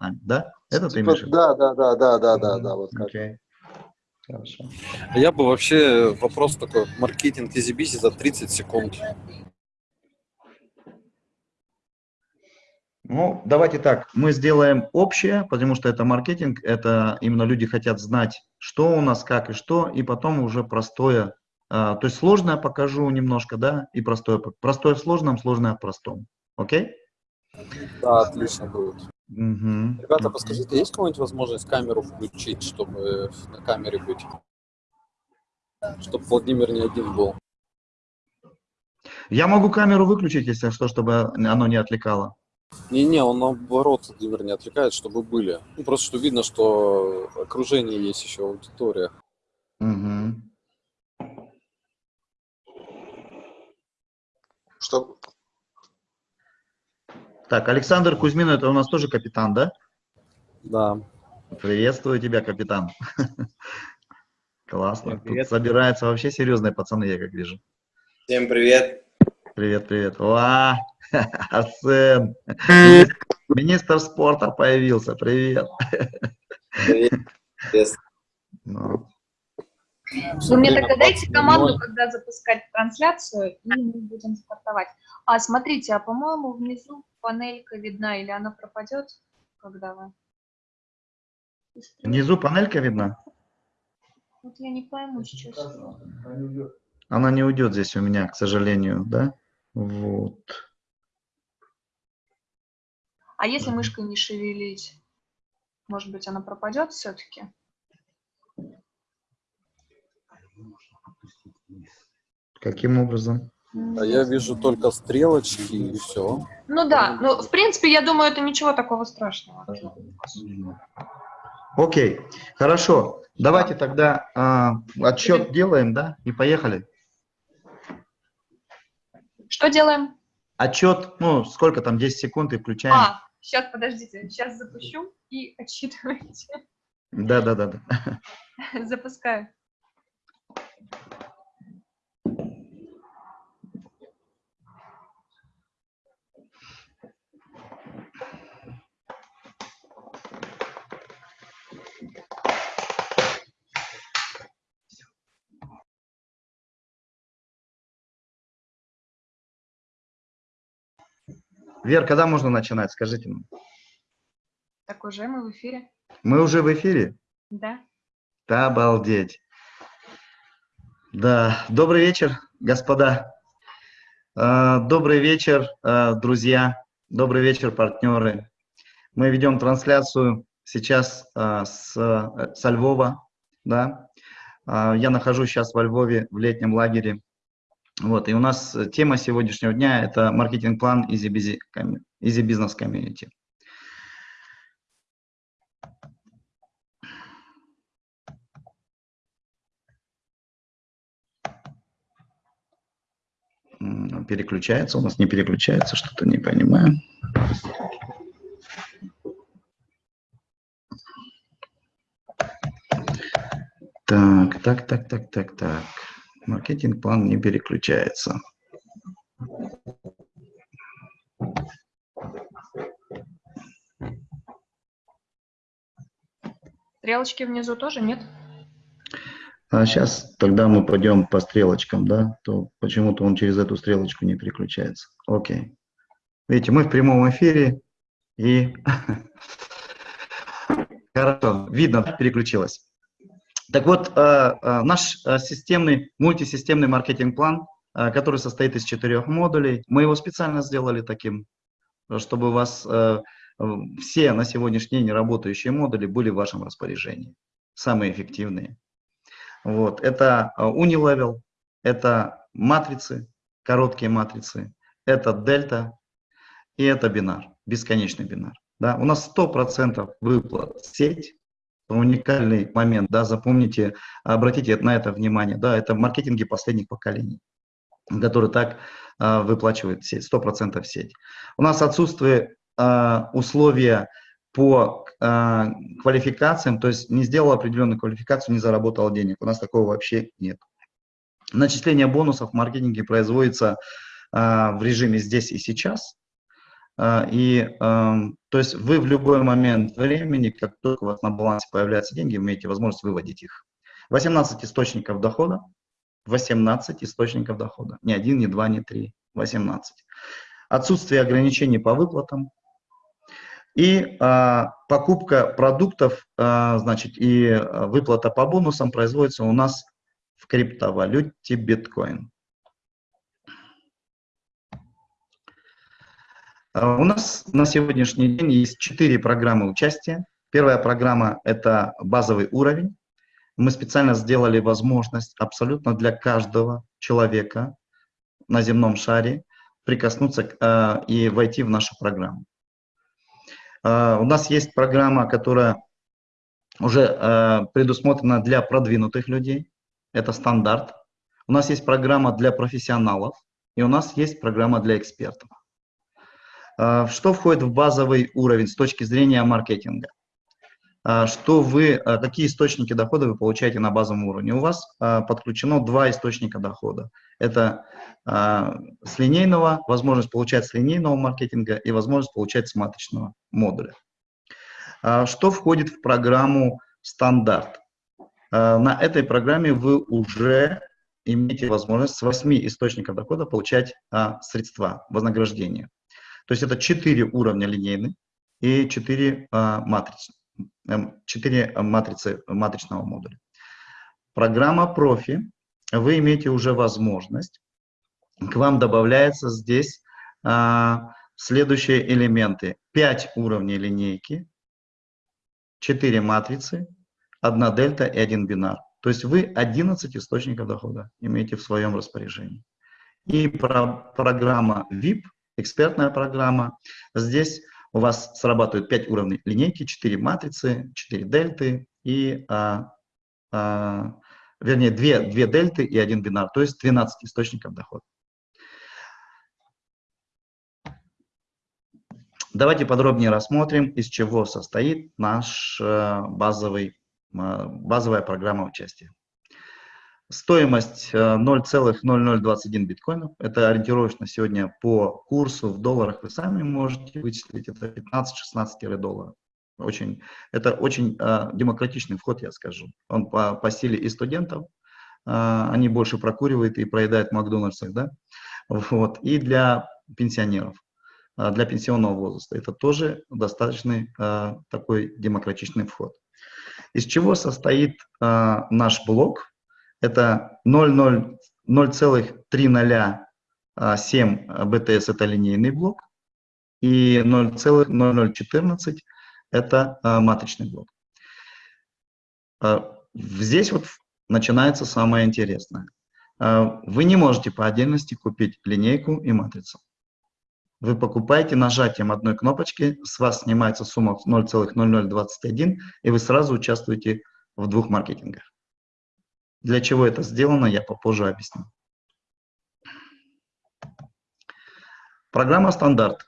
да? Это типа, ты имеешь? Да, да, да, да, да, да, да, вот как. Okay. Хорошо. Я бы вообще вопрос такой, маркетинг изи за 30 секунд. Ну, давайте так, мы сделаем общее, потому что это маркетинг, это именно люди хотят знать, что у нас, как и что, и потом уже простое, а, то есть сложное покажу немножко, да, и простое, простое в сложном, сложное в простом, окей? Да, отлично будет. Угу. Ребята, подскажите, есть какая-нибудь возможность камеру включить, чтобы на камере быть? Чтобы Владимир не один был. Я могу камеру выключить, если что, чтобы оно не отвлекало. Не-не, он наоборот, Владимир, не отвлекает, чтобы были. Ну, просто что видно, что окружение есть еще аудитория. Угу. Что? Так, Александр Кузьмин, это у нас тоже капитан, да? Да. Приветствую тебя, капитан. Классно. Привет. Тут собираются вообще серьезные пацаны, я как вижу. Всем привет. Привет, привет. Ва, Арсен. Министр спорта появился. Привет. Привет. Ну, Вы мне тогда дайте 20:00. команду, когда запускать трансляцию, и мы будем стартовать. А, смотрите, а по-моему внизу панелька видна, или она пропадет, когда вы... Внизу панелька видна? Вот я не пойму сейчас. Она не уйдет здесь у меня, к сожалению, да? Вот. А если мышкой не шевелить, может быть, она пропадет все-таки? Каким образом? А я вижу только стрелочки и все. Ну да, ну в принципе, я думаю, это ничего такого страшного. Окей, хорошо. Давайте тогда а, отчет делаем, да? И поехали. Что делаем? Отчет, ну, сколько там, 10 секунд и включаем. А, сейчас, подождите, сейчас запущу и отсчитывайте. Да, да, да, да. Запускаю. Вер, когда можно начинать, скажите нам. Так уже мы в эфире. Мы уже в эфире? Да. Да, обалдеть. Да, добрый вечер, господа. А, Добрый вечер, а, друзья. Добрый вечер, партнеры. Мы ведем трансляцию сейчас а, с, э, со Львова. Да? Я нахожусь сейчас во Львове в летнем лагере. Вот, и у нас э, тема сегодняшнего дня – это маркетинг-план Easy, Business Community. Переключается, у нас не переключается, что-то не понимаю. Так, так, так, так, так, так. Маркетинг-план не переключается. Стрелочки внизу тоже нет? А сейчас тогда мы пойдем по стрелочкам, да, то почему-то он через эту стрелочку не переключается. Окей. Видите, мы в прямом эфире и хорошо, видно, переключилось. Так вот, э, э, наш э, системный, мультисистемный маркетинг-план, который состоит из четырех модулей, мы его специально сделали таким, чтобы у вас все на сегодняшний день работающие модули были в вашем распоряжении, самые эффективные. Вот. Это Unilevel, это матрицы, короткие матрицы, это дельта и это бинар, бесконечный бинар. Да? У нас 100% выплат сеть, уникальный момент, да, запомните, обратите на это внимание, да, это маркетинги последних поколений, которые так э, выплачивают сеть, 100% в сеть. У нас отсутствие э, условия по э, квалификациям, то есть не сделал определенную квалификацию, не заработал денег. У нас такого вообще нет. Начисление бонусов в маркетинге производится э, в режиме здесь и сейчас. Э, и э, То есть вы в любой момент времени, как только у вас на балансе появляются деньги, имеете возможность выводить их. 18 источников дохода, 18 источников дохода. Не один, не два, не три, 18. Отсутствие ограничений по выплатам. И а, покупка продуктов, а, значит, и а, выплата по бонусам производится у нас в криптовалюте биткоин. У нас на сегодняшний день есть четыре программы участия. Первая программа – это базовый уровень. Мы специально сделали возможность абсолютно для каждого человека на земном шаре прикоснуться э, и войти в нашу программу. Э, у нас есть программа, которая уже э, предусмотрена для продвинутых людей. Это стандарт. У нас есть программа для профессионалов, и у нас есть программа для экспертов. А, что входит в базовый уровень с точки зрения маркетинга? А, что вы, а, какие источники дохода вы получаете на базовом уровне? У вас подключено два источника дохода. Это с линейного, возможность получать с линейного маркетинга и возможность получать с матричного модуля. Что входит в программу стандарт? На этой программе вы уже имеете возможность с 8 источников дохода получать средства, вознаграждения. То есть это четыре уровня линейных и четыре а, матрицы, эм, четыре матрицы матричного модуля. Программа профи, вы имеете уже возможность, к вам добавляется здесь а, следующие элементы. 5 уровней линейки, 4 матрицы, 1 дельта и 1 бинар. То есть вы 11 источников дохода имеете в своем распоряжении. И про программа VIP – экспертная программа. Здесь у вас срабатывают 5 уровней линейки, 4 матрицы, 4 дельты и, а, а, вернее, 2, 2 дельты и 1 бинар, то есть 12 источников дохода. Давайте подробнее рассмотрим, из чего состоит наш э, базовый, э, базовая программа участия. Стоимость 0,0021 э, биткоинов. Это ориентировочно сегодня по курсу в долларах. Вы сами можете вычислить. Это 15-16 долларов. Очень, это очень э, демократичный вход, я скажу. Он по, по силе и студентов. Э, они больше прокуривают и проедают в Макдональдсах. Да? Вот. И для пенсионеров, э, для пенсионного возраста. Это тоже достаточно э, такой демократичный вход. Из чего состоит э, наш блок? Это 0,307 БТС это линейный блок, и 0,0014 это а, матричный блок. А, здесь вот начинается самое интересное. А, вы не можете по отдельности купить линейку и матрицу. Вы покупаете нажатием одной кнопочки, с вас снимается сумма 0,0021, и вы сразу участвуете в двух маркетингах. Для чего это сделано, я попозже объясню. Программа стандарт.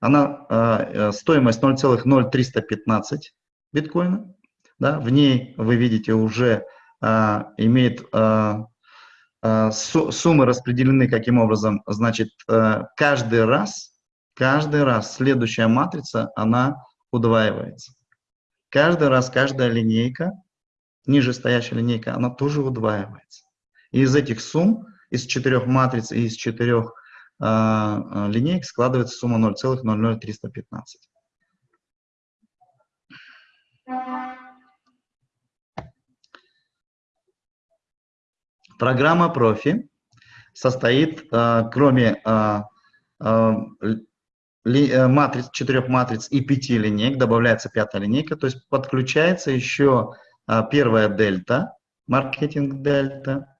Она э, стоимость 0,0315 биткоина. Да, в ней вы видите уже э, имеет э, э, суммы распределены каким образом. Значит, э, каждый раз, каждый раз следующая матрица, она удваивается. Каждый раз, каждая линейка ниже стоящая линейка, она тоже удваивается. И из этих сумм, из четырех матриц и из четырех э, линеек складывается сумма 0,00315. Программа профи состоит, э, кроме э, э, матриц, четырех матриц и пяти линеек, добавляется пятая линейка, то есть подключается еще а, первая дельта, маркетинг дельта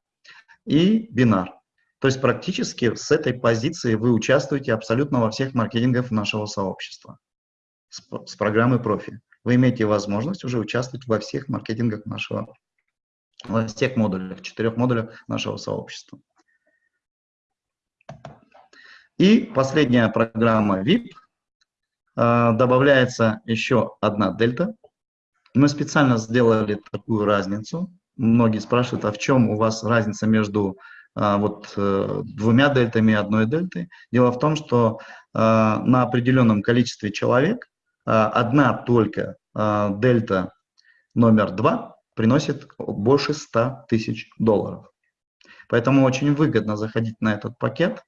и бинар. То есть практически с этой позиции вы участвуете абсолютно во всех маркетингах нашего сообщества с, с программы профи. Вы имеете возможность уже участвовать во всех маркетингах нашего, во всех модулях, четырех модулях нашего сообщества. И последняя программа VIP. А, добавляется еще одна дельта, мы специально сделали такую разницу. Многие спрашивают, а в чем у вас разница между а, вот э, двумя дельтами и одной дельтой. Дело в том, что а, на определенном количестве человек а, одна только дельта номер два приносит больше 100 тысяч долларов. Поэтому очень выгодно заходить на этот пакет.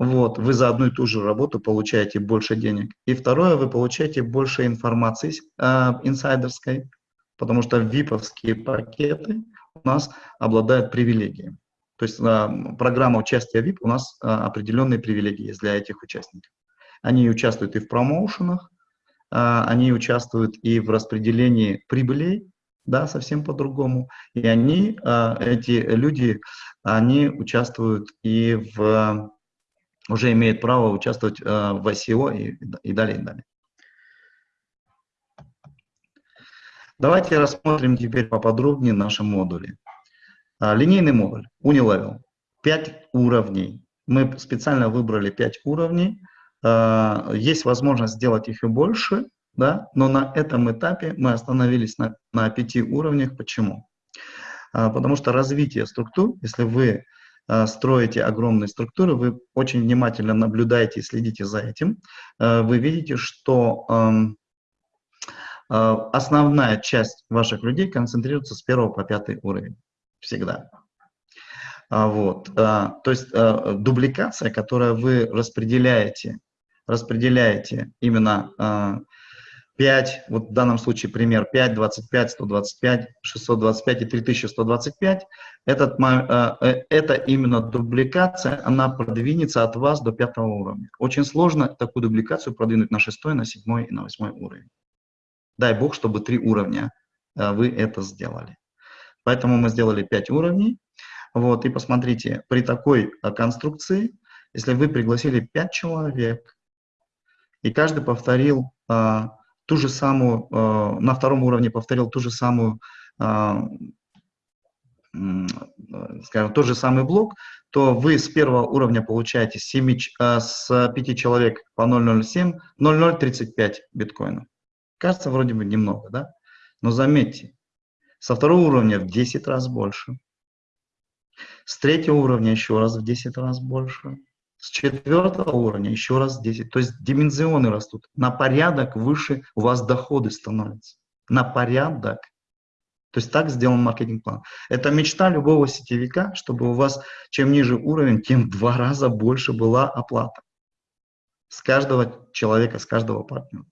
Вот, вы за одну и ту же работу получаете больше денег. И второе, вы получаете больше информации э, инсайдерской, потому что виповские пакеты у нас обладают привилегиями. То есть э, программа участия VIP у нас э, определенные привилегии есть для этих участников. Они участвуют и в промоушенах, э, они участвуют и в распределении прибылей, да, совсем по-другому. И они, э, эти люди, они участвуют и в, уже имеют право участвовать э, в ICO и, и далее, и далее. Давайте рассмотрим теперь поподробнее наши модули. А, линейный модуль, Unilevel, 5 уровней. Мы специально выбрали 5 уровней. А, есть возможность сделать их и больше, да? но на этом этапе мы остановились на, на 5 уровнях. Почему? А, потому что развитие структур, если вы строите огромные структуры, вы очень внимательно наблюдаете и следите за этим, вы видите, что основная часть ваших людей концентрируется с 1 по 5 уровень всегда. А, вот, то есть дубликация, которую вы распределяете, распределяете именно 5, вот в данном случае пример 5, 25, 125, 625 и 3125, этот, а, э, это именно дубликация, она продвинется от вас до пятого уровня. Очень сложно такую дубликацию продвинуть на шестой, на седьмой и на восьмой уровень. Дай бог, чтобы три уровня а, вы это сделали. Поэтому мы сделали 5 уровней. Вот, и посмотрите, при такой а, конструкции, если вы пригласили 5 человек, и каждый повторил а, ту же самую, а, на втором уровне повторил ту же самую, а, скажем, тот же самый блок, то вы с первого уровня получаете 7, а, с 5 человек по 0,07, 0,035 биткоинов. Кажется, вроде бы немного, да? Но заметьте, со второго уровня в 10 раз больше. С третьего уровня еще раз в 10 раз больше. С четвертого уровня еще раз в 10. То есть димензионы растут. На порядок выше у вас доходы становятся. На порядок. То есть так сделан маркетинг-план. Это мечта любого сетевика, чтобы у вас чем ниже уровень, тем в два раза больше была оплата. С каждого человека, с каждого партнера.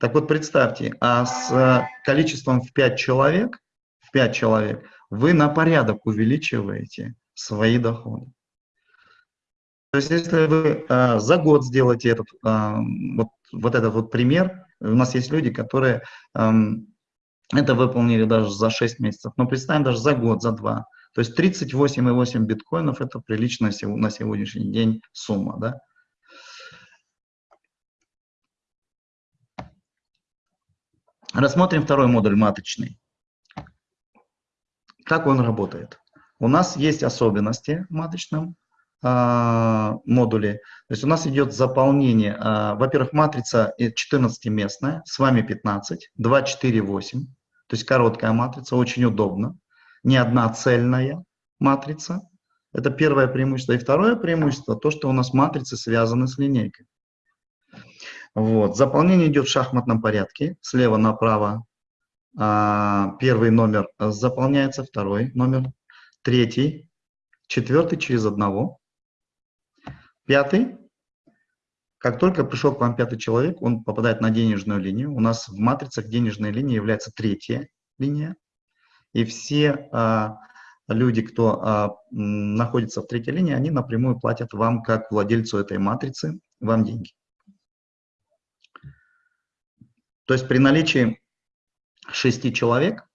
Так вот, представьте, а с э, количеством в 5 человек, в 5 человек, вы на порядок увеличиваете свои доходы. То есть, если вы а, за год сделаете этот, а, вот, вот этот вот пример, у нас есть люди, которые а, это выполнили даже за 6 месяцев, но представим даже за год, за два. То есть 38,8 биткоинов – это приличная на сегодняшний день сумма, да? Рассмотрим второй модуль маточный. Как он работает? У нас есть особенности в маточном э, модуле. То есть у нас идет заполнение. Э, Во-первых, матрица 14-местная, с вами 15, 2, 4, 8. То есть короткая матрица, очень удобно. Не одна цельная матрица. Это первое преимущество. И второе преимущество, то, что у нас матрицы связаны с линейкой. Вот. Заполнение идет в шахматном порядке, слева направо. А, первый номер заполняется, второй номер, третий, четвертый через одного, пятый. Как только пришел к вам пятый человек, он попадает на денежную линию. У нас в матрицах денежная линия является третья линия. И все а, люди, кто а, находится в третьей линии, они напрямую платят вам, как владельцу этой матрицы, вам деньги. То есть при наличии шести человек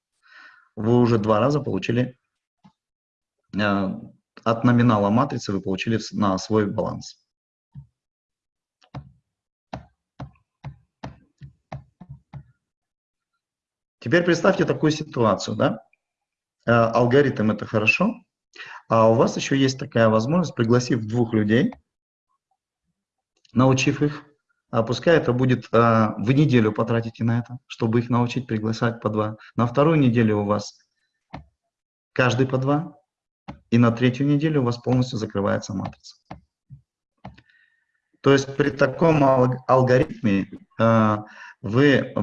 вы уже два раза получили э, от номинала матрицы вы получили на свой баланс. Теперь представьте такую ситуацию, да? Э, алгоритм это хорошо, а у вас еще есть такая возможность, пригласив двух людей, научив их а пускай это будет, а, в неделю потратите на это, чтобы их научить приглашать по два. На вторую неделю у вас каждый по два, и на третью неделю у вас полностью закрывается матрица. То есть при таком алгоритме э, вы,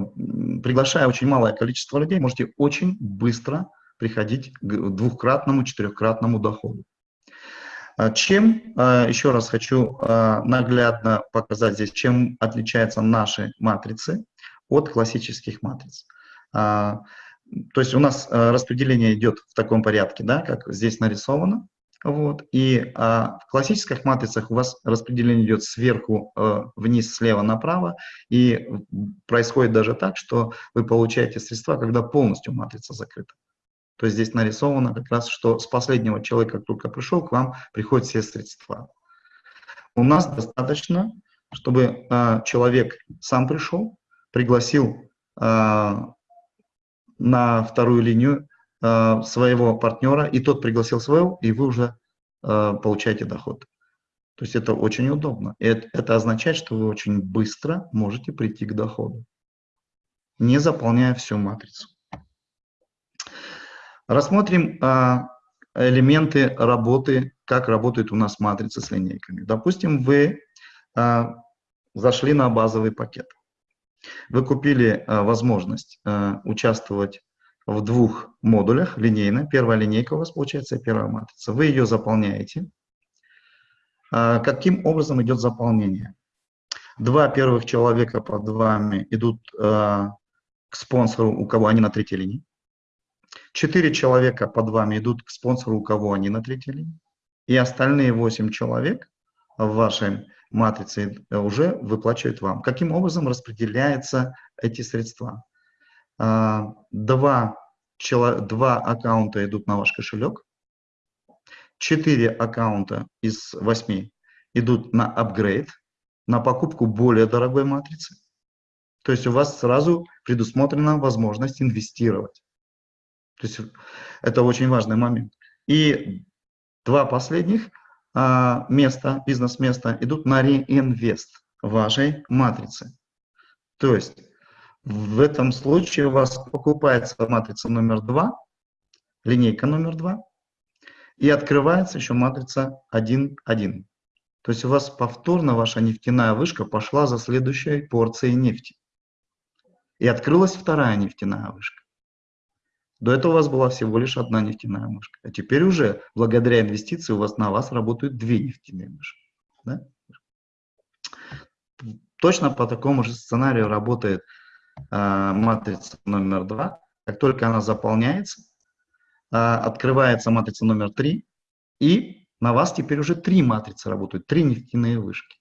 приглашая очень малое количество людей, можете очень быстро приходить к двухкратному, четырехкратному доходу. А чем, а, еще раз хочу а, наглядно показать здесь, чем отличаются наши матрицы от классических матриц. То есть у нас распределение идет в таком порядке, да, как здесь нарисовано. Вот. И а, в классических матрицах у вас распределение идет сверху а, вниз, слева направо, и происходит даже так, что вы получаете средства, когда полностью матрица закрыта. То есть здесь нарисовано как раз, что с последнего человека, как только пришел, к вам приходят все средства. У нас достаточно, чтобы э, человек сам пришел, пригласил э, на вторую линию э, своего партнера, и тот пригласил своего, и вы уже э, получаете доход. То есть это очень удобно. Это, это означает, что вы очень быстро можете прийти к доходу, не заполняя всю матрицу. Рассмотрим а, элементы работы, как работает у нас матрица с линейками. Допустим, вы а, зашли на базовый пакет. Вы купили а, возможность а, участвовать в двух модулях линейно. Первая линейка у вас получается, первая матрица. Вы ее заполняете. А, каким образом идет заполнение? Два первых человека под вами идут а, к спонсору, у кого они на третьей линии. Четыре человека под вами идут к спонсору, у кого они на третьей линии. И остальные восемь человек в вашей матрице уже выплачивают вам. Каким образом распределяются эти средства? А, два, два аккаунта идут на ваш кошелек. Четыре аккаунта из восьми идут на апгрейд, на покупку более дорогой матрицы. То есть у вас сразу предусмотрена возможность инвестировать. То есть это очень важный момент. И два последних места, бизнес-места идут на реинвест вашей матрицы. То есть в этом случае у вас покупается матрица номер два, линейка номер два, и открывается еще матрица 1.1. То есть у вас повторно ваша нефтяная вышка пошла за следующей порцией нефти. И открылась вторая нефтяная вышка. До этого у вас была всего лишь одна нефтяная мышка. А теперь уже, благодаря инвестиции, у вас на вас работают две нефтяные мышки. Да? Точно по такому же сценарию работает э, матрица номер два. Как только она заполняется, э, открывается матрица номер три, и на вас теперь уже три матрицы работают, три нефтяные вышки.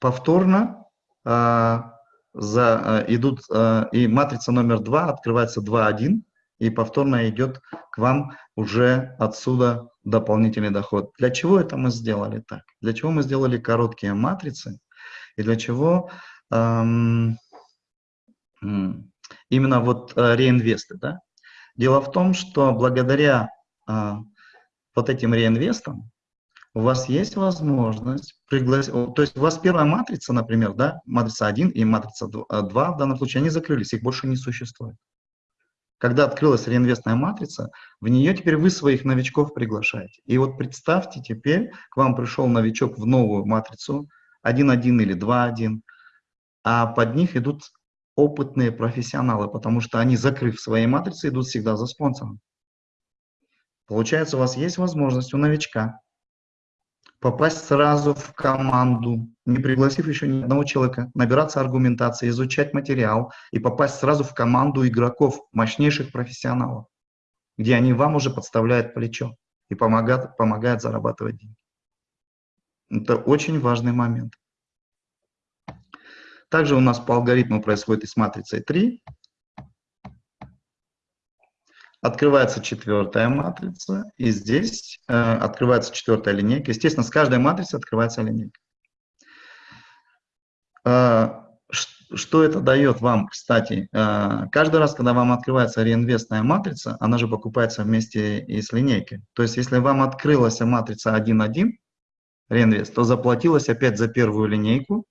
Повторно э, за, э, идут, э, и матрица номер 2 открывается 2.1, и повторно идет к вам уже отсюда дополнительный доход. Для чего это мы сделали так? Для чего мы сделали короткие матрицы? И для чего эм, именно вот э, реинвесты? Да? Дело в том, что благодаря э, вот этим реинвестам у вас есть возможность пригласить, то есть у вас первая матрица, например, да, матрица 1 и матрица 2 э, в данном случае, они закрылись, их больше не существует. Когда открылась реинвестная матрица, в нее теперь вы своих новичков приглашаете. И вот представьте, теперь к вам пришел новичок в новую матрицу 1.1 или 2.1, а под них идут опытные профессионалы, потому что они, закрыв свои матрицы, идут всегда за спонсором. Получается, у вас есть возможность у новичка попасть сразу в команду, не пригласив еще ни одного человека, набираться аргументации, изучать материал и попасть сразу в команду игроков, мощнейших профессионалов, где они вам уже подставляют плечо и помогают, помогают зарабатывать деньги. Это очень важный момент. Также у нас по алгоритму происходит и с матрицей 3. Открывается четвертая матрица, и здесь э, открывается четвертая линейка. Естественно, с каждой матрицы открывается линейка. Э, что это дает вам, кстати? Э, каждый раз, когда вам открывается реинвестная матрица, она же покупается вместе и с линейкой. То есть, если вам открылась матрица 1.1, реинвест, то заплатилось опять за первую линейку,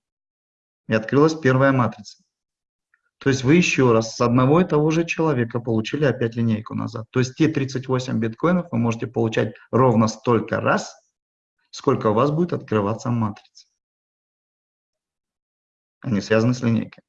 и открылась первая матрица. То есть вы еще раз с одного и того же человека получили опять линейку назад. То есть те 38 биткоинов вы можете получать ровно столько раз, сколько у вас будет открываться матрица. Они связаны с линейкой.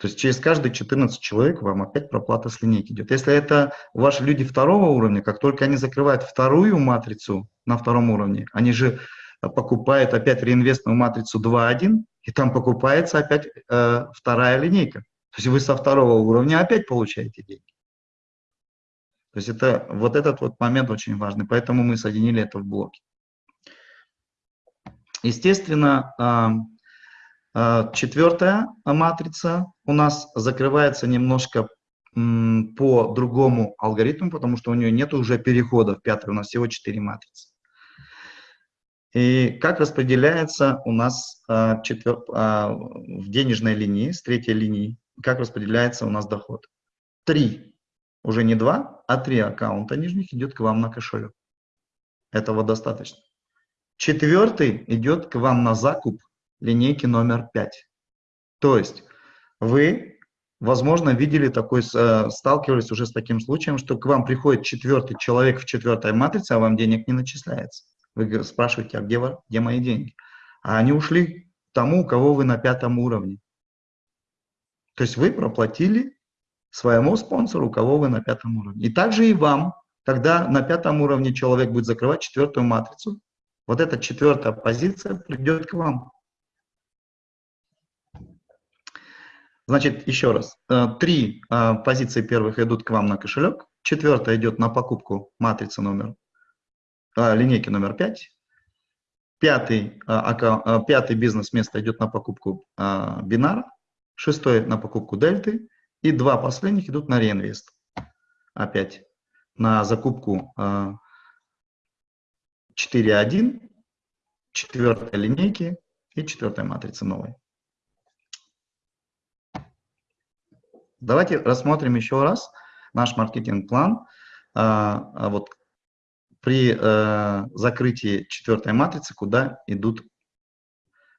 То есть через каждые 14 человек вам опять проплата с линейки идет. Если это ваши люди второго уровня, как только они закрывают вторую матрицу на втором уровне, они же покупают опять реинвестную матрицу 2.1, и там покупается опять э, вторая линейка. То есть вы со второго уровня опять получаете деньги. То есть это, вот этот вот момент очень важный, поэтому мы соединили это в блоке. Естественно, четвертая матрица у нас закрывается немножко по другому алгоритму, потому что у нее нет уже перехода в пятую, у нас всего четыре матрицы. И как распределяется у нас четвер... в денежной линии, с третьей линии, как распределяется у нас доход? Три, уже не два, а три аккаунта нижних идет к вам на кошелек. Этого достаточно. Четвертый идет к вам на закуп линейки номер 5. То есть вы, возможно, видели такой, э, сталкивались уже с таким случаем, что к вам приходит четвертый человек в четвертой матрице, а вам денег не начисляется. Вы спрашиваете, а где, где мои деньги? А они ушли тому, у кого вы на пятом уровне. То есть вы проплатили своему спонсору, кого вы на пятом уровне. И также и вам, когда на пятом уровне человек будет закрывать четвертую матрицу, вот эта четвертая позиция придет к вам. Значит, еще раз. Э, три э, позиции первых идут к вам на кошелек. Четвертая идет на покупку матрицы номер, э, линейки номер 5. Пятый, пятый бизнес-место идет на покупку бинара. Шестой на покупку дельты. И два последних идут на реинвест. Опять на закупку 4.1, четвертой линейки и четвертой матрицы новой. Давайте рассмотрим еще раз наш маркетинг-план. А, а вот при э, закрытии четвертой матрицы, куда идут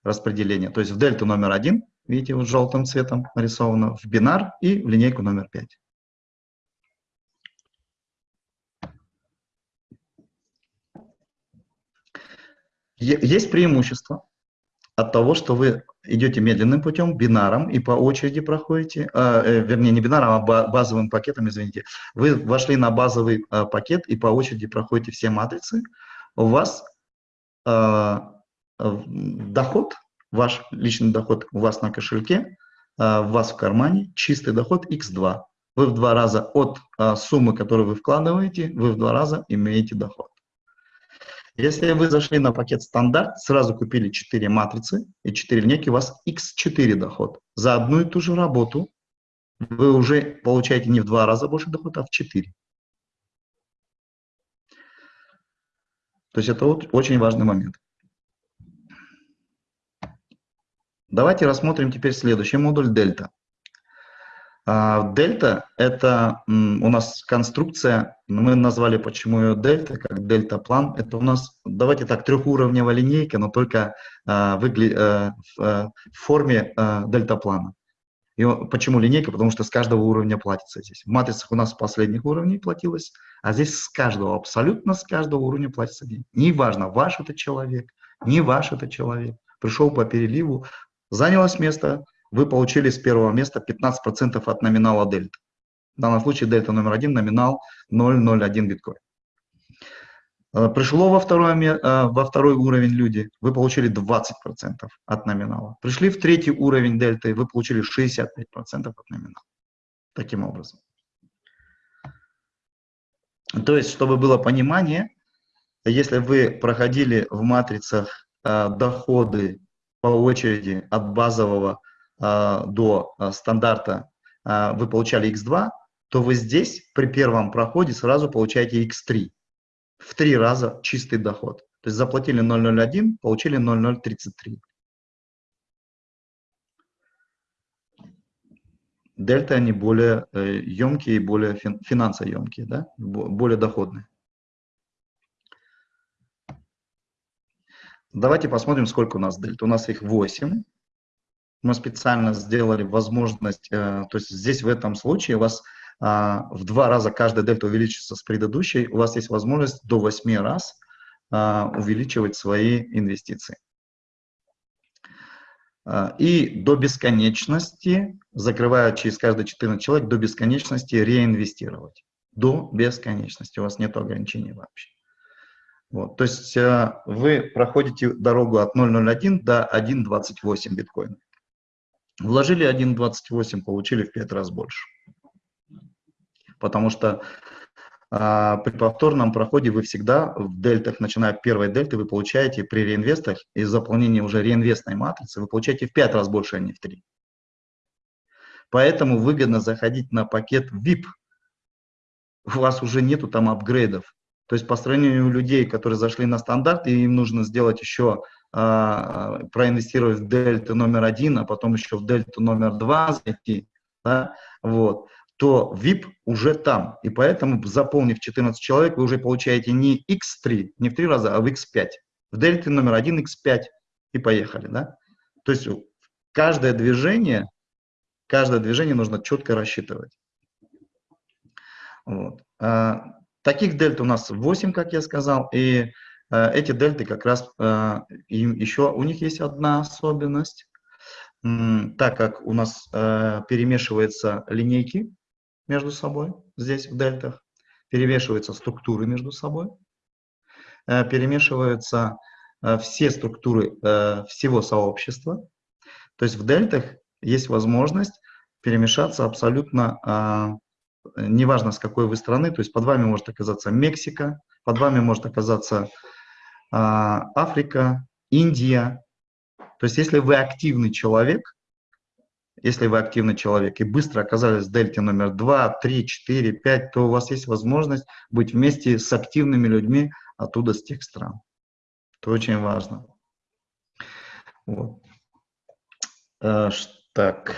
распределения. То есть в дельту номер один, видите, вот желтым цветом нарисовано, в бинар и в линейку номер пять. Есть преимущество от того, что вы идете медленным путем, бинаром, и по очереди проходите, э, э, вернее, не бинаром, а базовым пакетом, извините. Вы вошли на базовый э, пакет и по очереди проходите все матрицы. У вас э, доход, ваш личный доход у вас на кошельке, э, у вас в кармане, чистый доход x2. Вы в два раза от э, суммы, которую вы вкладываете, вы в два раза имеете доход. Если вы зашли на пакет стандарт, сразу купили 4 матрицы и 4 линейки, у вас x4 доход. За одну и ту же работу вы уже получаете не в два раза больше дохода, а в 4. То есть это вот очень важный момент. Давайте рассмотрим теперь следующий модуль дельта. А, дельта – это у нас конструкция, мы назвали почему ее дельта, как дельта-план. Это у нас, давайте так, трехуровневая линейка, но только а, выгля... а, в, форме а, дельта-плана. И почему линейка? Потому что с каждого уровня платится здесь. В матрицах у нас с последних уровней платилось, а здесь с каждого, абсолютно с каждого уровня платится деньги. Неважно, ваш это человек, не ваш это человек. Пришел по переливу, занялось место, вы получили с первого места 15% от номинала дельта. В данном случае дельта номер один, номинал 0,01 биткоин. Э, пришло во второй, э, во второй уровень люди, вы получили 20% от номинала. Пришли в третий уровень дельты, вы получили 65% от номинала. Таким образом. То есть, чтобы было понимание, если вы проходили в матрицах э, доходы по очереди от базового а, до а, стандарта а, вы получали x2, то вы здесь при первом проходе сразу получаете x3. В три раза чистый доход. То есть заплатили 0,01, получили 0,033. Дельта они более емкие, более финансоемкие, да? более доходные. Давайте посмотрим, сколько у нас дельта. У нас их 8. мы специально сделали возможность, то есть здесь в этом случае у вас в два раза каждая дельта увеличится с предыдущей, у вас есть возможность до 8 раз увеличивать свои инвестиции. А, и до бесконечности, закрывая через каждые 14 человек, до бесконечности реинвестировать. До бесконечности. У вас нет ограничений вообще. Вот, то есть э, вы проходите дорогу от 0.01 до 1.28 биткоина. Вложили 1.28, получили в 5 раз больше. Потому что а при повторном проходе вы всегда в дельтах, начиная от первой дельты, вы получаете при реинвестах из заполнения уже реинвестной матрицы, вы получаете в 5 раз больше, а не в 3. Поэтому выгодно заходить на пакет VIP. У вас уже нету там апгрейдов. То есть по сравнению людей, которые зашли на стандарт, и им нужно сделать еще, а, проинвестировать в дельту номер один, а потом еще в дельту номер два зайти, да, вот то VIP уже там. И поэтому, заполнив 14 человек, вы уже получаете не X3, не в 3 раза, а в X5. В дельте номер 1 X5 и поехали. Да? То есть каждое движение, каждое движение нужно четко рассчитывать. Вот. Таких дельт у нас 8, как я сказал, и а, эти дельты как раз, а, им еще у них есть одна особенность. Так как у нас а, перемешиваются линейки, между собой, здесь в дельтах, перемешиваются структуры между собой, э, перемешиваются э, все структуры э, всего сообщества. То есть в дельтах есть возможность перемешаться абсолютно, неважно с какой вы страны, то есть под вами может оказаться Мексика, под вами может оказаться Африка, Индия. То есть если вы активный человек, если вы активный человек и быстро оказались в дельте номер 2, 3, 4, 5, то у вас есть возможность быть вместе с активными людьми оттуда, с тех стран. Это очень важно. Вот. А, так.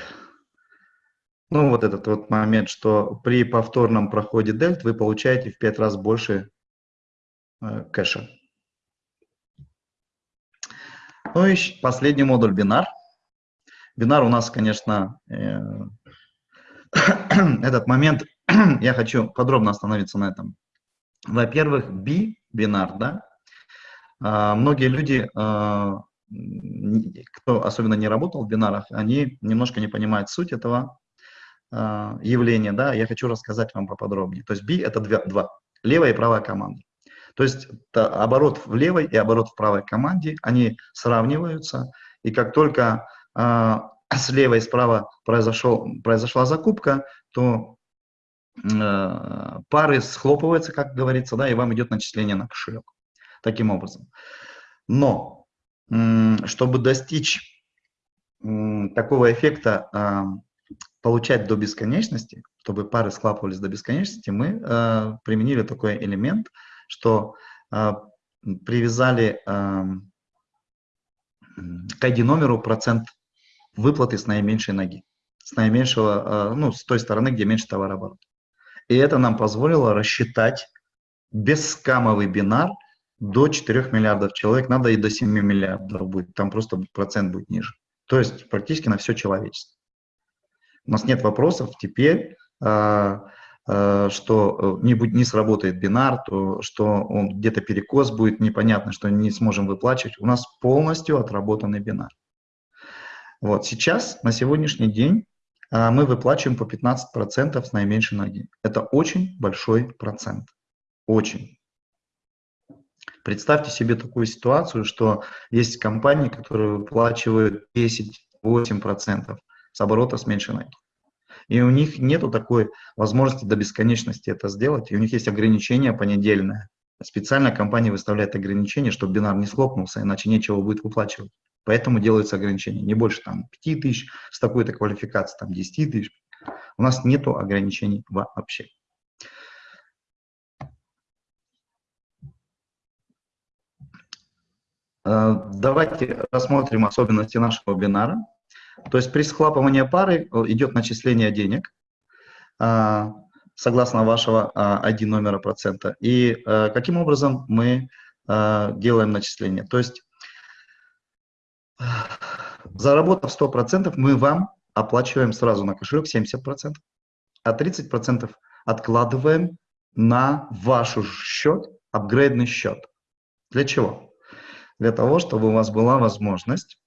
Ну, вот этот вот момент, что при повторном проходе дельт вы получаете в 5 раз больше э, кэша. Ну и последний модуль бинар. Бинар у нас, конечно, э, этот момент, я хочу подробно остановиться на этом. Во-первых, би, бинар, да, а, многие люди, а, кто особенно не работал в бинарах, они немножко не понимают суть этого а, явления, да, я хочу рассказать вам поподробнее. То есть би это два, два левая и правая команда. То есть оборот в левой и оборот в правой команде, они сравниваются, и как только а, слева и справа произошел, произошла закупка, то э, пары схлопываются, как говорится, да, и вам идет начисление на кошелек. Таким образом. Но, чтобы достичь такого эффекта, э, получать до бесконечности, чтобы пары схлапывались до бесконечности, мы э, применили такой элемент, что э, привязали э, к ID-номеру процент выплаты с наименьшей ноги, с наименьшего, э, ну, с той стороны, где меньше товарооборот. И это нам позволило рассчитать бесскамовый бинар до 4 миллиардов человек, надо и до 7 миллиардов будет, там просто процент будет ниже. То есть практически на все человечество. У нас нет вопросов теперь, э, э, что не, будет, не сработает бинар, то, что он где-то перекос будет, непонятно, что не сможем выплачивать. У нас полностью отработанный бинар. Вот сейчас, на сегодняшний день, а, мы выплачиваем по 15% с наименьшей ноги. Это очень большой процент. Очень. Представьте себе такую ситуацию, что есть компании, которые выплачивают 10-8% с оборота с меньшей ноги. И у них нет такой возможности до бесконечности это сделать, и у них есть ограничения понедельное. Специально компания выставляет ограничения, чтобы бинар не схлопнулся, иначе нечего будет выплачивать. Поэтому делаются ограничения. Не больше там 5 тысяч с такой-то квалификацией, там 10 тысяч. У нас нет ограничений вообще. Э, давайте рассмотрим особенности нашего бинара. То есть при схлапывании пары э, идет начисление денег э, согласно вашего ID номера процента. И каким образом мы делаем начисление? То есть заработав 100%, мы вам оплачиваем сразу на кошелек 70%, а 30% откладываем на ваш счет, апгрейдный счет. Для чего? Для того, чтобы у вас была возможность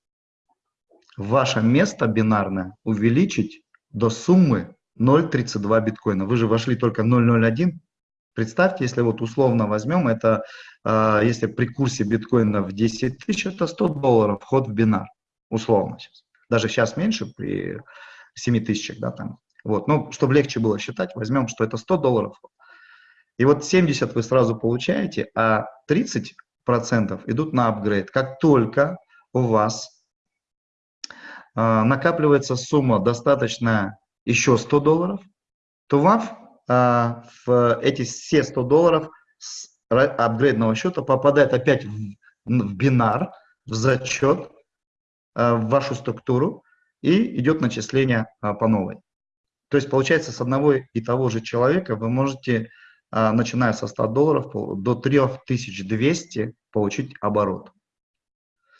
ваше место бинарное увеличить до суммы 0.32 биткоина. Вы же вошли только 0.01. Представьте, если вот условно возьмем, это э, если при курсе биткоина в 10 тысяч, это 100 долларов вход в бинар. Условно сейчас. Даже сейчас меньше, при 7 тысячах, да, там. Вот, ну, чтобы легче было считать, возьмем, что это 100 долларов. И вот 70 вы сразу получаете, а 30 процентов идут на апгрейд. Как только у вас накапливается сумма достаточно еще 100 долларов, то вам э, в эти все 100 долларов с апгрейдного счета попадает опять в, бинар, в зачет, э, в вашу структуру, и идет начисление по новой. То есть получается с одного и того же человека вы можете, начиная со 100 долларов, до 3200 получить оборот.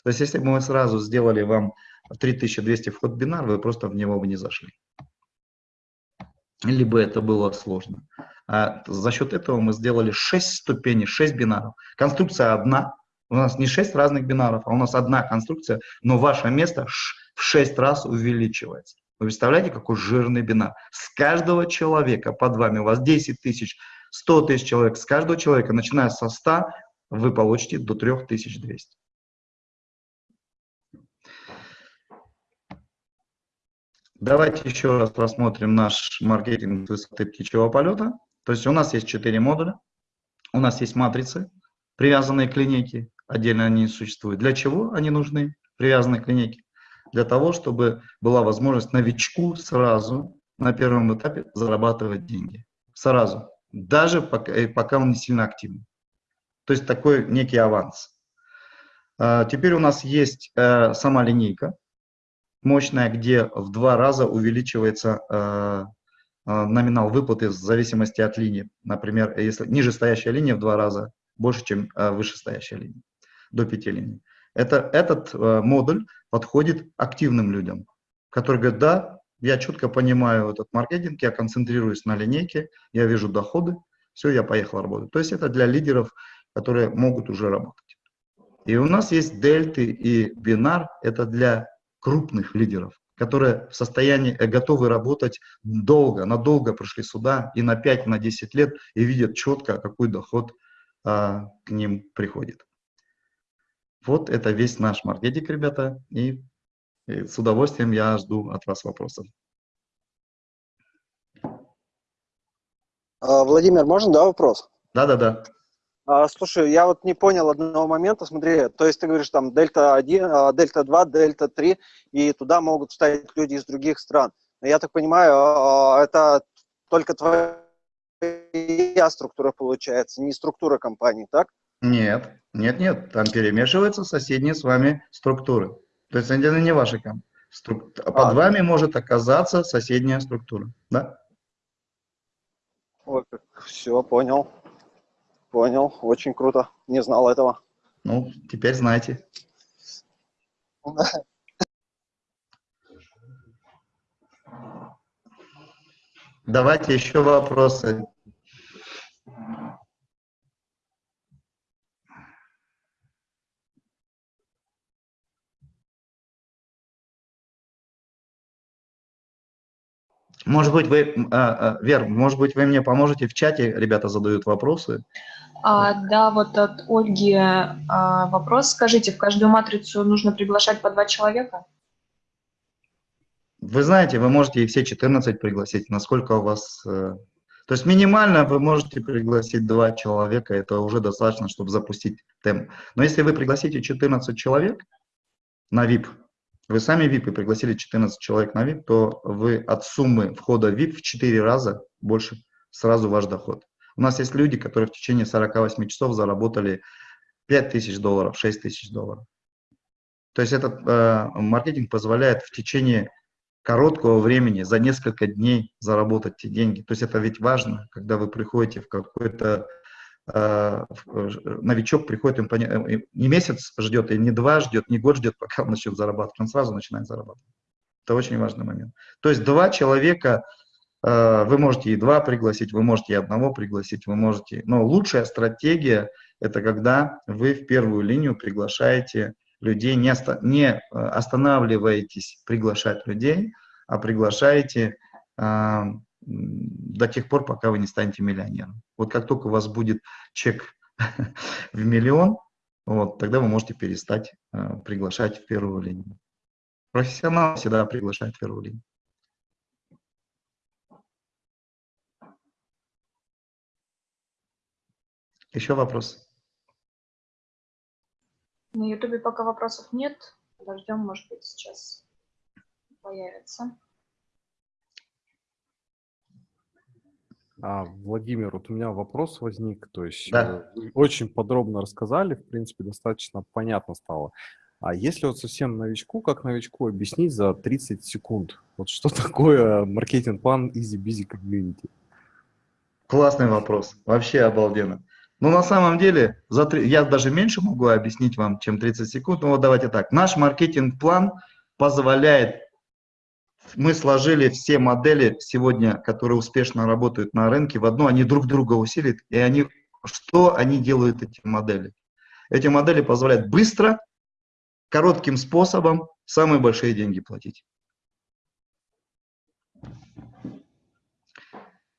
То есть если бы мы сразу сделали вам 3200 вход бинар, вы просто в него бы не зашли либо это было сложно. А за счет этого мы сделали 6 ступеней, 6 бинаров. Конструкция одна, у нас не 6 разных бинаров, а у нас одна конструкция, но ваше место в 6 раз увеличивается. Вы представляете, какой жирный бинар? С каждого человека под вами, у вас 10 тысяч, 100 тысяч человек, с каждого человека, начиная со 100, вы получите до 3200. Давайте еще раз посмотрим наш маркетинг высоты птичьего полета. То есть у нас есть четыре модуля, у нас есть матрицы, привязанные к линейке, отдельно они существуют. Для чего они нужны, привязанные к линейке? Для того, чтобы была возможность новичку сразу на первом этапе зарабатывать деньги. Сразу. Даже пока, пока он не сильно активный. То есть такой некий аванс. А, теперь у нас есть э, сама линейка мощная, где в два раза увеличивается э, э, номинал выплаты в зависимости от линии. Например, если нижестоящая линия в два раза больше, чем э, вышестоящая линия, до пяти линий. Это, этот модуль подходит активным людям, которые говорят, да, я четко понимаю этот маркетинг, я концентрируюсь на линейке, я вижу доходы, все, я поехал работать. То есть это для лидеров, которые могут уже работать. И у нас есть дельты и бинар, это для крупных лидеров, которые в состоянии э, готовы работать долго, надолго пришли сюда и на 5, на 10 лет и видят четко, какой доход а, к ним приходит. Вот это весь наш маркетинг, ребята, и, и с удовольствием я жду от вас вопросов. А, Владимир, можно, да, вопрос? Да-да-да. А, слушай, я вот не понял одного момента, смотри, то есть ты говоришь там дельта 1, а, дельта 2, дельта 3, и туда могут встать люди из других стран. Но я так понимаю, а, это только твоя структура получается, не структура компании, так? Нет, нет, нет, там перемешиваются соседние с вами структуры. То есть это не ваши компании. Струк... Под а, вами может оказаться соседняя структура, да? Ой, все, понял. Понял, очень круто. Не знал этого. Ну, теперь знаете. Давайте еще вопросы. Может быть, вы, а, а, Вер, может быть, вы мне поможете в чате, ребята задают вопросы. А, да, вот от Ольги а, вопрос. Скажите, в каждую матрицу нужно приглашать по два человека? Вы знаете, вы можете и все 14 пригласить, насколько у вас... Э, то есть минимально вы можете пригласить два человека, это уже достаточно, чтобы запустить темп. Но если вы пригласите 14 человек на VIP, вы сами VIP и пригласили 14 человек на VIP, то вы от суммы входа VIP в 4 раза больше сразу ваш доход. У нас есть люди, которые в течение 48 часов заработали 5 тысяч долларов, 6 тысяч долларов. То есть этот э, маркетинг позволяет в течение короткого времени, за несколько дней заработать те деньги. То есть это ведь важно, когда вы приходите в какой-то новичок приходит, им поня... не месяц ждет, и не два ждет, не год ждет, пока он начнет зарабатывать, он сразу начинает зарабатывать. Это очень важный момент. То есть два человека, вы можете и два пригласить, вы можете и одного пригласить, вы можете, но лучшая стратегия – это когда вы в первую линию приглашаете людей, не останавливаетесь приглашать людей, а приглашаете до тех пор, пока вы не станете миллионером. Вот как только у вас будет чек в миллион, вот, тогда вы можете перестать э, приглашать в первую линию. Профессионал всегда приглашает в первую линию. Еще вопрос? На Ютубе пока вопросов нет. Подождем, может быть, сейчас появится. А, Владимир, вот у меня вопрос возник, то есть да. Э, очень подробно рассказали, в принципе, достаточно понятно стало. А если вот совсем новичку, как новичку объяснить за 30 секунд, вот что такое маркетинг-план Easy Busy Community? Классный вопрос, вообще обалденно. Ну, на самом деле, за 3, я даже меньше могу объяснить вам, чем 30 секунд, но вот давайте так. Наш маркетинг-план позволяет мы сложили все модели сегодня, которые успешно работают на рынке, в одну, они друг друга усилят, и они, что они делают, эти модели? Эти модели позволяют быстро, коротким способом самые большие деньги платить.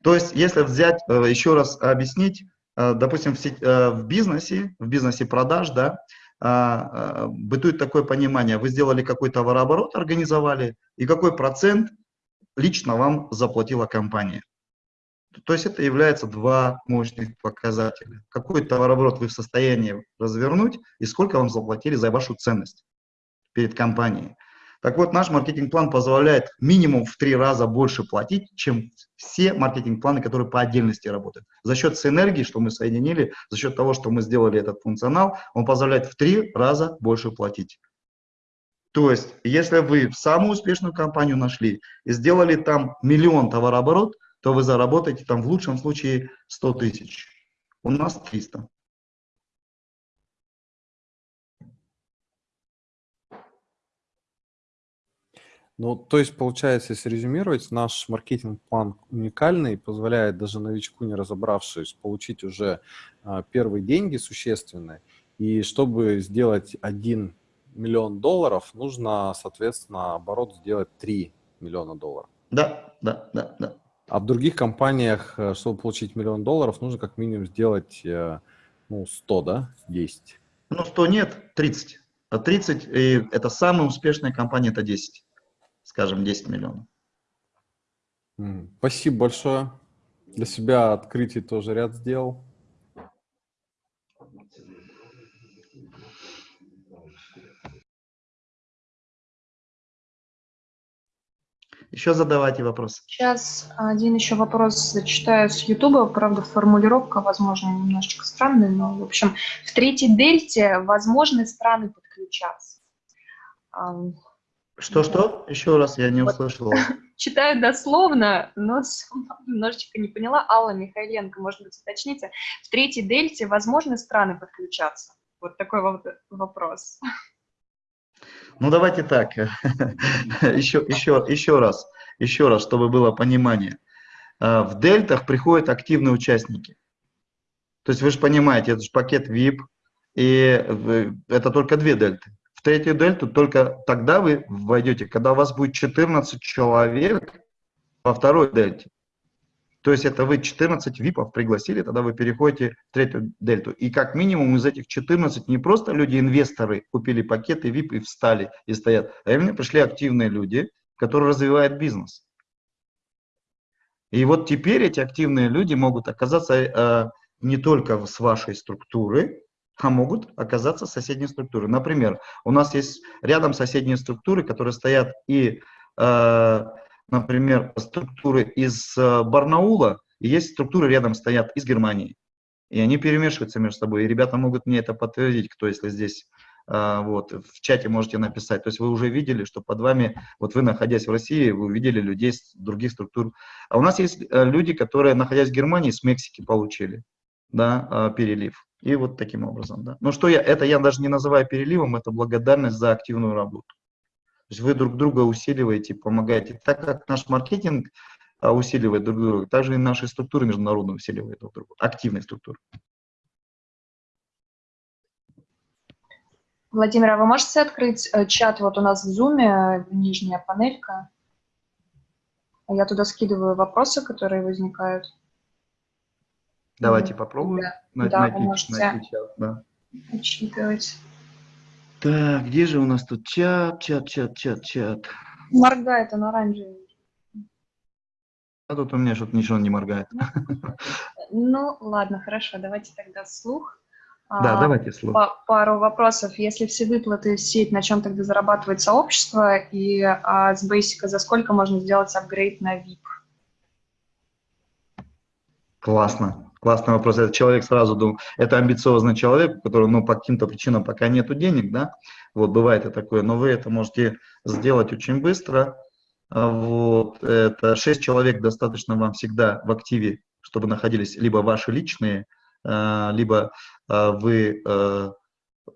То есть, если взять, э, еще раз объяснить, э, допустим, в, э, в бизнесе, в бизнесе продаж, да, а, а, бытует такое понимание, вы сделали какой товарооборот, организовали, и какой процент лично вам заплатила компания. То есть это является два мощных показателя. Какой товарооборот вы в состоянии развернуть и сколько вам заплатили за вашу ценность перед компанией. Так вот, наш маркетинг-план позволяет минимум в три раза больше платить, чем все маркетинг-планы, которые по отдельности работают. За счет синергии, что мы соединили, за счет того, что мы сделали этот функционал, он позволяет в три раза больше платить. То есть, если вы самую успешную компанию нашли и сделали там миллион товарооборот, то вы заработаете там в лучшем случае 100 тысяч. У нас 300. Ну, то есть, получается, если резюмировать, наш маркетинг-план уникальный, позволяет даже новичку, не разобравшись, получить уже а, первые деньги существенные. И чтобы сделать 1 миллион долларов, нужно, соответственно, оборот сделать 3 миллиона долларов. Да, да, да, да. А в других компаниях, э, чтобы получить миллион долларов, нужно как минимум сделать э, ну, 100, да, 10. Ну, 100 нет, 30. А 30, и это самая успешная компания, это 10 скажем, 10 миллионов. Спасибо большое. Для себя открытий тоже ряд сделал. Еще задавайте вопрос. Сейчас один еще вопрос зачитаю с Ютуба. Правда, формулировка, возможно, немножечко странная, но, в общем, в третьей дельте возможны страны подключаться. Что-что? Еще раз, я не услышала. Читаю дословно, но немножечко не поняла. Алла Михайленко, может быть, уточните. В третьей дельте возможны страны подключаться? Вот такой вот вопрос. Ну, давайте так. еще, еще, еще раз, еще раз, чтобы было понимание. А, в дельтах приходят активные участники. То есть вы же понимаете, это же пакет VIP, и это только две дельты в третью дельту только тогда вы войдете, когда у вас будет 14 человек во второй дельте. То есть это вы 14 ВИПов пригласили, тогда вы переходите в третью дельту. И как минимум из этих 14 не просто люди-инвесторы купили пакеты ВИП и встали и стоят, а именно пришли активные люди, которые развивают бизнес. И вот теперь эти активные люди могут оказаться э, не только с вашей структуры, а могут оказаться соседние структуры. Например, у нас есть рядом соседние структуры, которые стоят и, э, например, структуры из э, Барнаула, и есть структуры рядом стоят из Германии. И они перемешиваются между собой. И ребята могут мне это подтвердить, кто если здесь э, вот, в чате можете написать. То есть вы уже видели, что под вами, вот вы находясь в России, вы увидели людей с других структур. А у нас есть э, люди, которые, находясь в Германии, с Мексики получили. да, перелив. И вот таким образом, да. Но что я, это я даже не называю переливом, это благодарность за активную работу. То есть вы друг друга усиливаете, помогаете. Так как наш маркетинг а, усиливает друг друга, также и наши структуры международные усиливают друг друга, активные структуры. Владимир, а вы можете открыть э, чат? Вот у нас в Zoom э, нижняя панелька. Я туда скидываю вопросы, которые возникают. Давайте попробуем. Да, да найти, вы можете найти чат, да. учитывать. Так, где же у нас тут чат, чат, чат, чат, чат? Моргает он оранжевый. А тут у меня что-то ничего не моргает. Ну, ладно, хорошо, давайте тогда слух. Да, а, давайте слух. Пару вопросов. Если все выплаты в сеть, на чем тогда зарабатывает сообщество? И а с Basic за сколько можно сделать апгрейд на VIP? Классно. Классный вопрос. Этот человек сразу думал, это амбициозный человек, у которого, ну, по каким-то причинам пока нету денег, да, вот, бывает и такое, но вы это можете сделать очень быстро, а вот, это 6 человек достаточно вам всегда в активе, чтобы находились либо ваши личные, а, либо а, вы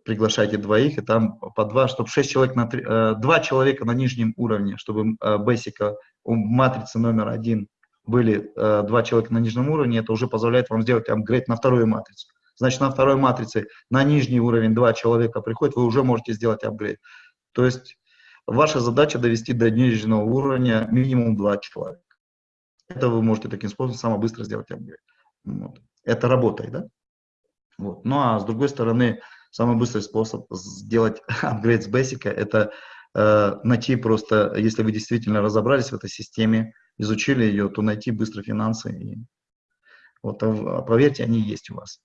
приглашаете двоих, и там по два, чтобы 6 человек на 3, 2 человека на нижнем уровне, чтобы Basic матрица номер один были э, два человека на нижнем уровне, это уже позволяет вам сделать апгрейд на вторую матрицу. Значит, на второй матрице на нижний уровень два человека приходят, вы уже можете сделать апгрейд. То есть ваша задача довести до нижнего уровня минимум два человека. Это вы можете таким способом самое быстро сделать апгрейд. Вот. Это работает, да? Вот. Ну а с другой стороны, самый быстрый способ сделать апгрейд с Basic это э, найти просто, если вы действительно разобрались в этой системе, изучили ее, то найти быстро финансы. И, вот, а, поверьте, они есть у вас.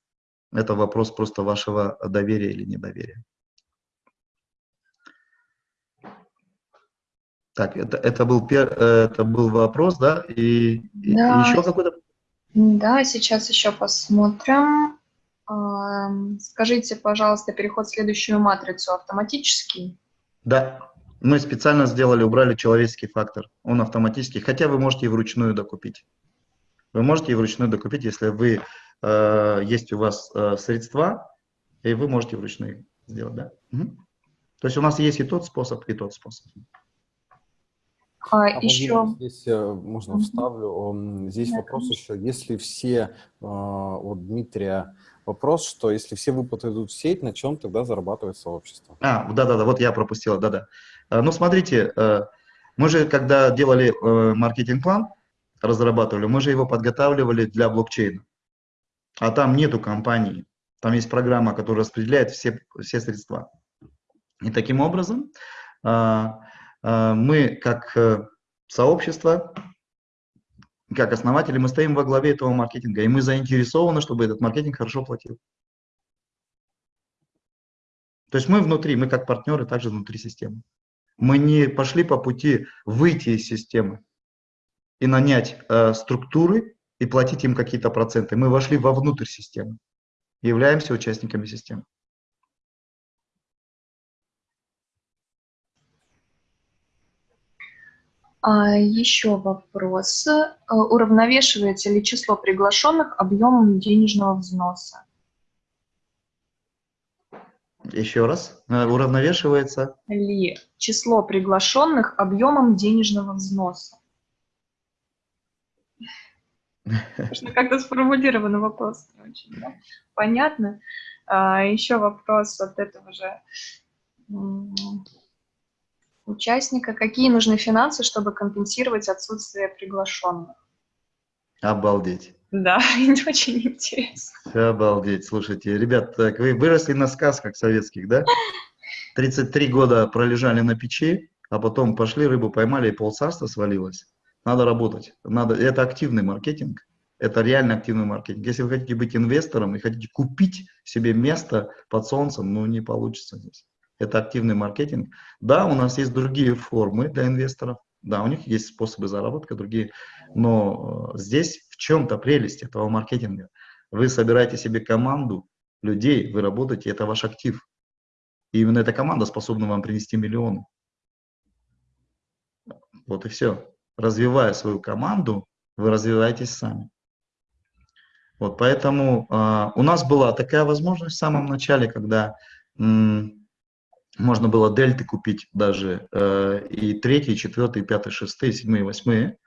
Это вопрос просто вашего доверия или недоверия. Так, это, это, был, пер, это был вопрос, да? И, да. и еще какой-то? Да, сейчас еще посмотрим. Скажите, пожалуйста, переход в следующую матрицу автоматический? Да. Мы специально сделали, убрали человеческий фактор. Он автоматически, хотя вы можете и вручную докупить. Вы можете и вручную докупить, если вы, э, есть у вас э, средства, и вы можете вручную сделать, да? Угу. То есть у нас есть и тот способ, и тот способ. А, а еще... Здесь э, можно вставлю. Здесь да, вопрос конечно. еще, если все, э, вот Дмитрия Вопрос, что если все выплаты идут в сеть, на чем тогда зарабатывает сообщество? А, да-да-да, вот я пропустил, да-да. Э, ну, смотрите, э, мы же, когда делали э, маркетинг-план, разрабатывали, мы же его подготавливали для блокчейна. А там нету компании. Там есть программа, которая распределяет все, все средства. И таким образом мы, как сообщество, как основатели, мы стоим во главе этого маркетинга, и мы заинтересованы, чтобы этот маркетинг хорошо платил. То есть мы внутри, мы как партнеры также внутри системы. Мы не пошли по пути выйти из системы и нанять э, структуры и платить им какие-то проценты. Мы вошли вовнутрь системы, являемся участниками системы. А, еще вопрос. Э, уравновешивается ли число приглашенных объемом денежного взноса? Еще раз. Э, уравновешивается? Ли число приглашенных объемом денежного взноса? Как-то сформулирован вопрос. Очень, да? Понятно. А, еще вопрос от этого же участника. Какие нужны финансы, чтобы компенсировать отсутствие приглашенных? Обалдеть. Да, очень интересно. Обалдеть. Слушайте, ребят, так вы выросли на сказках советских, да? 33 года пролежали на печи, а потом пошли, рыбу поймали, и полцарства свалилось. Надо работать. Надо, это активный маркетинг. Это реально активный маркетинг. Если вы хотите быть инвестором и хотите купить себе место под солнцем, ну не получится здесь это активный маркетинг. Да, у нас есть другие формы для инвесторов, да, у них есть способы заработка другие, но э, здесь чем-то прелесть этого маркетинга. Вы собираете себе команду людей, вы работаете, это ваш актив. И именно эта команда способна вам принести миллионы. Вот и все. Развивая свою команду, вы развиваетесь сами. Вот, поэтому э, у нас была такая возможность в самом начале, когда можно было дельты купить даже э, и третий, четвертый, пятый, шестые, седьмые, восьмые.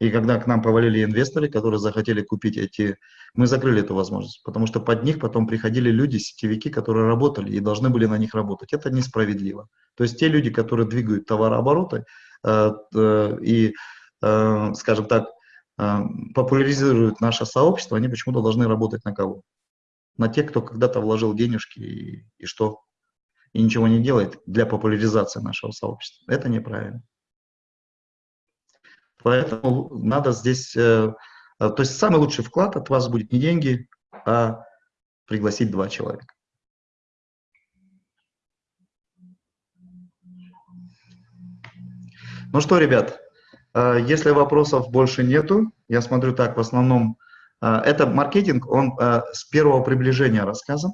И когда к нам повалили инвесторы, которые захотели купить эти, мы закрыли эту возможность, потому что под них потом приходили люди, сетевики, которые работали и должны были на них работать. Это несправедливо. То есть те люди, которые двигают товарообороты э, э, и, э, скажем так, э, популяризируют наше сообщество, они почему-то должны работать на кого? На тех, кто когда-то вложил денежки и, и что? И ничего не делает для популяризации нашего сообщества. Это неправильно. Поэтому надо здесь, э, э, то есть самый лучший вклад от вас будет не деньги, а пригласить два человека. Ну что, ребят, э, если вопросов больше нету, я смотрю так, в основном, это маркетинг, он с первого приближения рассказан,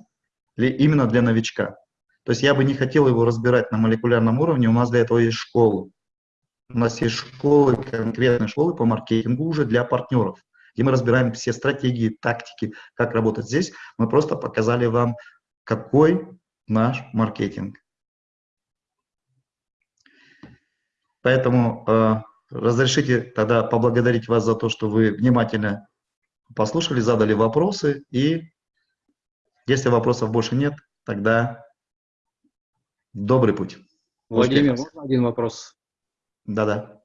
именно для новичка. То есть я бы не хотел его разбирать на молекулярном уровне, у нас для этого есть школы. У нас есть школы, конкретные школы по маркетингу уже для партнеров, где мы разбираем все стратегии, тактики, как работать здесь. Мы просто показали вам, какой наш маркетинг. Поэтому э, разрешите тогда поблагодарить вас за то, что вы внимательно послушали, задали вопросы. И если вопросов больше нет, тогда добрый путь. Владимир, можно один вопрос? Да-да.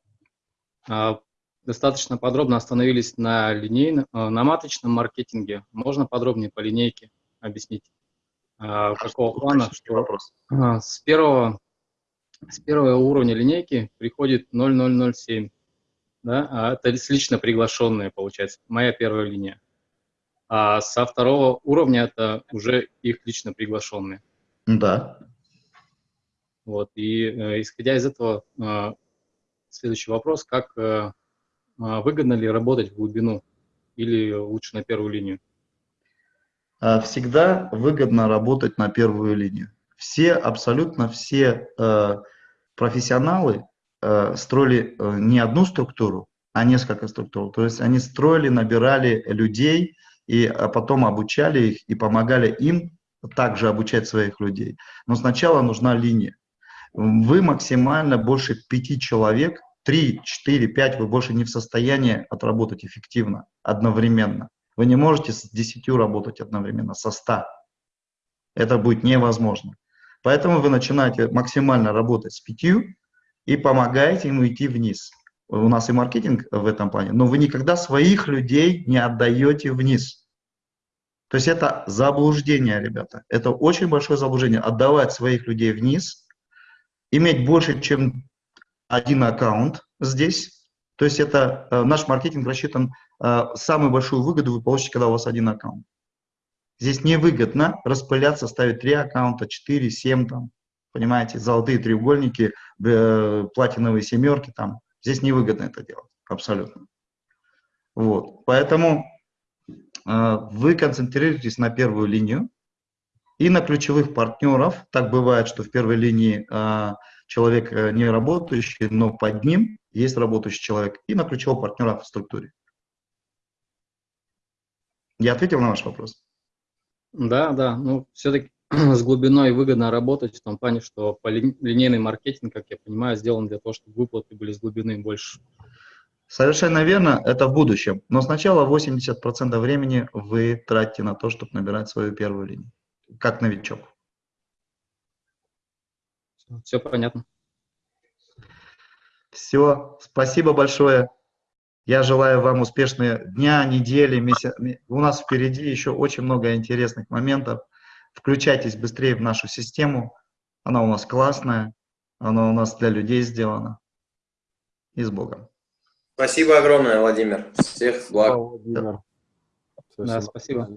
А, достаточно подробно остановились на линейном, а, на маточном маркетинге. Можно подробнее по линейке объяснить? А, какого плана? Что вопрос. С первого, с первого уровня линейки приходит 0007. Да? А это лично приглашенные, получается, моя первая линия. А со второго уровня это уже их лично приглашенные. Да. Вот, и э, исходя из этого, э, Следующий вопрос, как э, а, выгодно ли работать в глубину или лучше на первую линию? А, всегда выгодно работать на первую линию. Все, абсолютно все э, профессионалы э, строили не одну структуру, а несколько структур. То есть они строили, набирали людей, и а потом обучали их и помогали им также обучать своих людей. Но сначала нужна линия вы максимально больше пяти человек, 3, 4, 5 вы больше не в состоянии отработать эффективно, одновременно. Вы не можете с 10 работать одновременно, со 100. Это будет невозможно. Поэтому вы начинаете максимально работать с пятью и помогаете ему идти вниз. У нас и маркетинг в этом плане, но вы никогда своих людей не отдаете вниз. То есть это заблуждение, ребята. Это очень большое заблуждение. Отдавать своих людей вниз – иметь больше, чем один аккаунт здесь. То есть это э, наш маркетинг рассчитан, э, самую большую выгоду вы получите, когда у вас один аккаунт. Здесь невыгодно распыляться, ставить три аккаунта, четыре, семь там, понимаете, золотые треугольники, э, платиновые семерки там. Здесь невыгодно это делать, абсолютно. Вот, поэтому э, вы концентрируетесь на первую линию, и на ключевых партнеров. Так бывает, что в первой линии э, человек не работающий, но под ним есть работающий человек. И на ключевого партнера в структуре. Я ответил на ваш вопрос? Да, да. Ну, все-таки с глубиной выгодно работать в том плане, что по ли, линейный маркетинг, как я понимаю, сделан для того, чтобы выплаты были с глубины больше. Совершенно верно, это в будущем. Но сначала 80% времени вы тратите на то, чтобы набирать свою первую линию как новичок. Все понятно. Все, спасибо большое. Я желаю вам успешные дня, недели, месяца. У нас впереди еще очень много интересных моментов. Включайтесь быстрее в нашу систему. Она у нас классная, она у нас для людей сделана. И с Богом. Спасибо огромное, Владимир. Всех благ. Владимир. Да, спасибо.